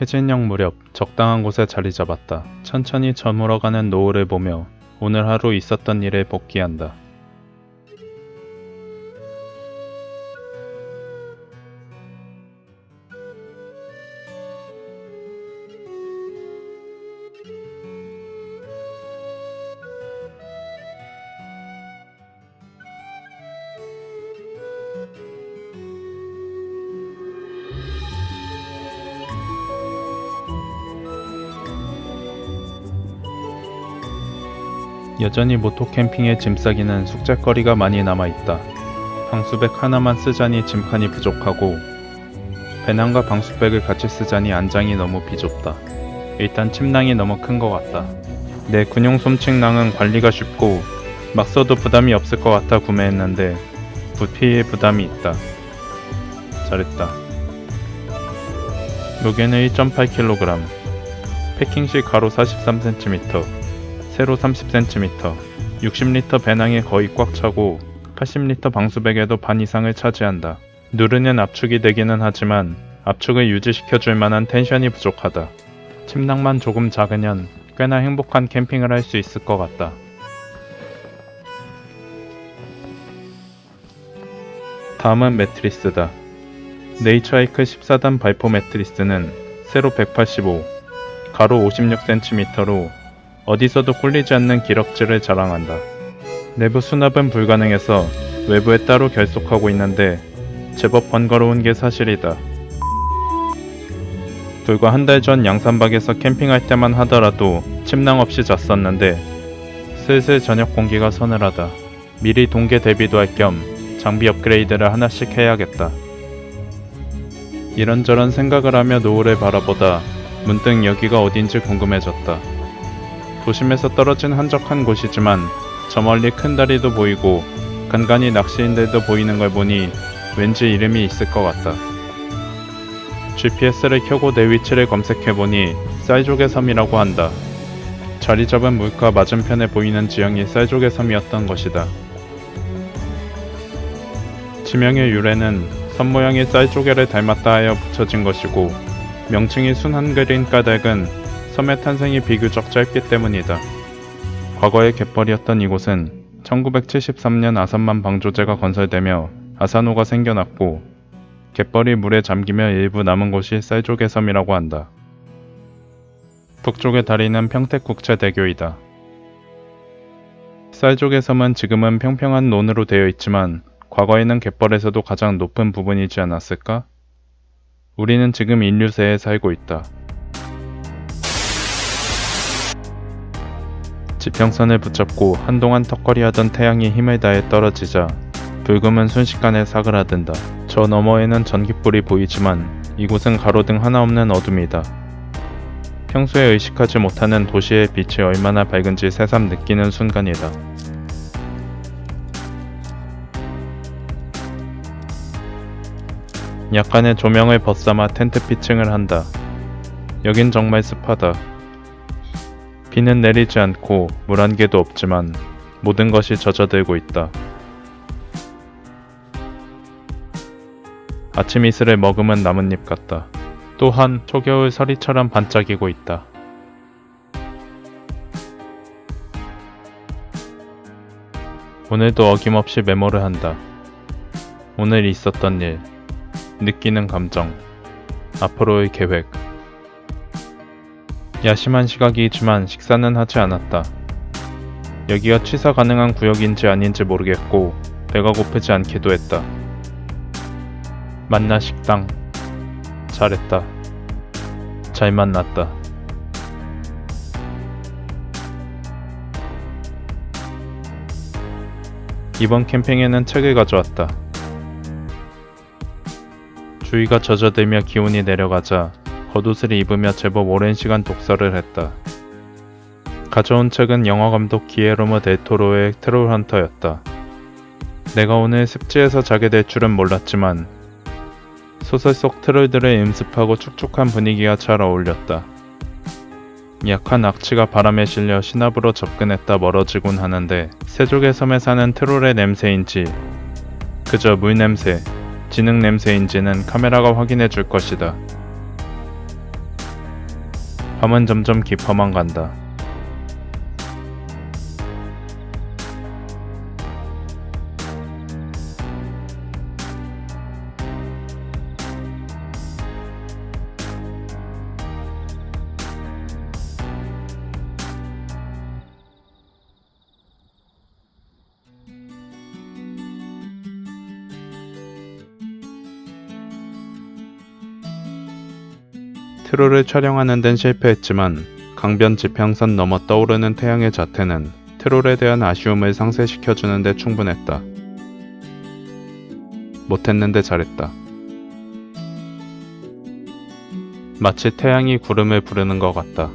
해진녘 무렵 적당한 곳에 자리 잡았다. 천천히 저물어가는 노을을 보며 오늘 하루 있었던 일에 복귀한다. 여전히 모토 캠핑의 짐 싸기는 숙제거리가 많이 남아있다. 방수백 하나만 쓰자니 짐칸이 부족하고 배낭과 방수백을 같이 쓰자니 안장이 너무 비좁다. 일단 침낭이 너무 큰 것 같다. 내 군용 솜침낭은 관리가 쉽고 막 써도 부담이 없을 것 같아 구매했는데 부피에 부담이 있다. 잘했다. 무게는 1.8kg, 패킹시 가로 43cm, 세로 30cm, 60리터 배낭에 거의 꽉 차고 80리터 방수백에도 반 이상을 차지한다. 누르는 압축이 되기는 하지만 압축을 유지시켜줄 만한 텐션이 부족하다. 침낭만 조금 작으면 꽤나 행복한 캠핑을 할 수 있을 것 같다. 다음은 매트리스다. 네이처하이크 14단 발포 매트리스는 세로 185, 가로 56cm로 어디서도 꿀리지 않는 기럭지를 자랑한다. 내부 수납은 불가능해서 외부에 따로 결속하고 있는데 제법 번거로운 게 사실이다. 불과 한 달 전 양산박에서 캠핑할 때만 하더라도 침낭 없이 잤었는데 슬슬 저녁 공기가 서늘하다. 미리 동계 대비도 할 겸 장비 업그레이드를 하나씩 해야겠다. 이런저런 생각을 하며 노을을 바라보다 문득 여기가 어딘지 궁금해졌다. 도심에서 떨어진 한적한 곳이지만 저 멀리 큰 다리도 보이고 간간히 낚시인들도 보이는 걸 보니 왠지 이름이 있을 것 같다. GPS를 켜고 내 위치를 검색해보니 쌀조개 섬이라고 한다. 자리 잡은 물가 맞은편에 보이는 지형이 쌀조개 섬이었던 것이다. 지명의 유래는 섬 모양이 쌀조개를 닮았다 하여 붙여진 것이고 명칭이 순한그린 까닭은 섬의 탄생이 비교적 짧기 때문이다. 과거의 갯벌이었던 이곳은 1973년 아산만 방조제가 건설되며 아산호가 생겨났고 갯벌이 물에 잠기며 일부 남은 곳이 쌀조개 섬이라고 한다. 북쪽의 다리는 평택국제대교이다. 쌀조개 섬은 지금은 평평한 논으로 되어 있지만 과거에는 갯벌에서도 가장 높은 부분이지 않았을까? 우리는 지금 인류세에 살고 있다. 지평선을 붙잡고 한동안 턱걸이하던 태양이 힘을 다해 떨어지자 불금은 순식간에 사그라든다. 저 너머에는 전깃불이 보이지만 이곳은 가로등 하나 없는 어둠이다. 평소에 의식하지 못하는 도시의 빛이 얼마나 밝은지 새삼 느끼는 순간이다. 약간의 조명을 벗삼아 텐트 피칭을 한다. 여긴 정말 습하다. 비는 내리지 않고 물 한 개도 없지만 모든 것이 젖어들고 있다. 아침 이슬을 머금은 나뭇잎 같다. 또한 초겨울 서리처럼 반짝이고 있다. 오늘도 어김없이 메모를 한다. 오늘 있었던 일, 느끼는 감정, 앞으로의 계획. 야심한 시각이지만 식사는 하지 않았다. 여기가 취사 가능한 구역인지 아닌지 모르겠고 배가 고프지 않기도 했다. 만나 식당. 잘했다. 잘 만났다. 이번 캠핑에는 책을 가져왔다. 주위가 젖어들며 기온이 내려가자 겉옷을 입으며 제법 오랜 시간 독서를 했다. 가져온 책은 영화감독 기에로모 델토로의 트롤 헌터였다. 내가 오늘 습지에서 자게 될 줄은 몰랐지만 소설 속 트롤들을 음습하고 축축한 분위기가 잘 어울렸다. 약한 악취가 바람에 실려 신압으로 접근했다 멀어지곤 하는데 세족의 섬에 사는 트롤의 냄새인지 그저 물 냄새, 진흙 냄새인지는 카메라가 확인해 줄 것이다. 밤은 점점 깊어만 간다. 트롤을 촬영하는 데는 실패했지만 강변 지평선 넘어 떠오르는 태양의 자태는 트롤에 대한 아쉬움을 상쇄시켜주는 데 충분했다. 못했는데 잘했다. 마치 태양이 구름을 부르는 것 같다.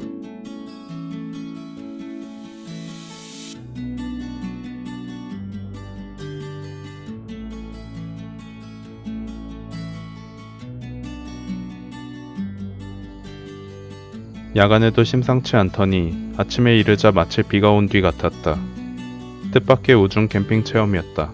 야간에도 심상치 않더니 아침에 이르자 마치 비가 온 뒤 같았다. 뜻밖의 우중 캠핑 체험이었다.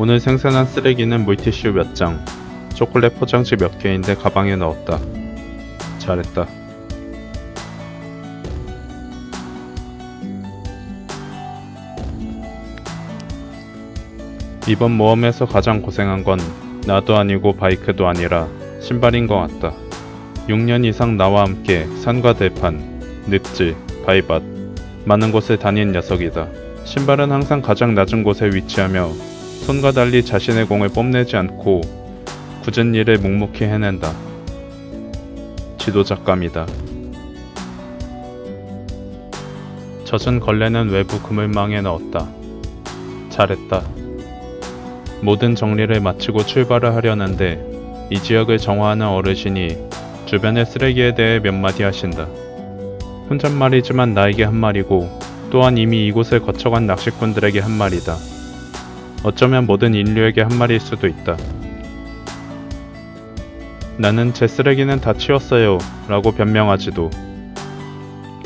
오늘 생산한 쓰레기는 물티슈 몇 장, 초콜릿 포장지 몇 개인데 가방에 넣었다. 잘했다. 이번 모험에서 가장 고생한 건 나도 아니고 바이크도 아니라 신발인 것 같다. 6년 이상 나와 함께 산과 들판, 늪지, 바위밭, 많은 곳을 다닌 녀석이다. 신발은 항상 가장 낮은 곳에 위치하며 손과 달리 자신의 공을 뽐내지 않고 굳은 일을 묵묵히 해낸다. 지도작감이다. 젖은 걸레는 외부 그물망에 넣었다. 잘했다. 모든 정리를 마치고 출발을 하려는데 이 지역을 정화하는 어르신이 주변의 쓰레기에 대해 몇 마디 하신다. 혼잣말이지만 나에게 한 말이고 또한 이미 이곳을 거쳐간 낚시꾼들에게 한 말이다. 어쩌면 모든 인류에게 한 말일 수도 있다. 나는 제 쓰레기는 다 치웠어요. 라고 변명하지도.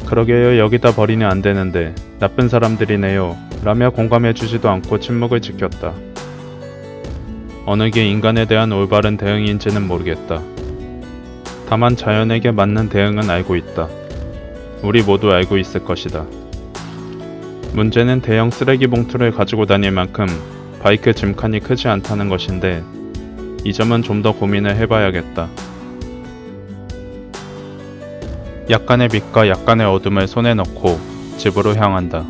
그러게요. 여기다 버리면 안 되는데. 나쁜 사람들이네요. 라며 공감해주지도 않고 침묵을 지켰다. 어느 게 인간에 대한 올바른 대응인지는 모르겠다. 다만 자연에게 맞는 대응은 알고 있다. 우리 모두 알고 있을 것이다. 문제는 대형 쓰레기 봉투를 가지고 다닐 만큼 바이크 짐칸이 크지 않다는 것인데 이 점은 좀 더 고민을 해봐야겠다. 약간의 빛과 약간의 어둠을 손에 넣고 집으로 향한다.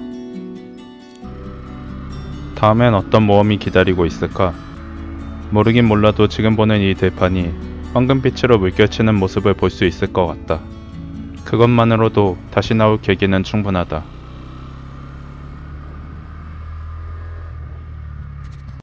다음엔 어떤 모험이 기다리고 있을까? 모르긴 몰라도 지금 보는 이 들판이 황금빛으로 물결치는 모습을 볼 수 있을 것 같다. 그것만으로도 다시 나올 계기는 충분하다.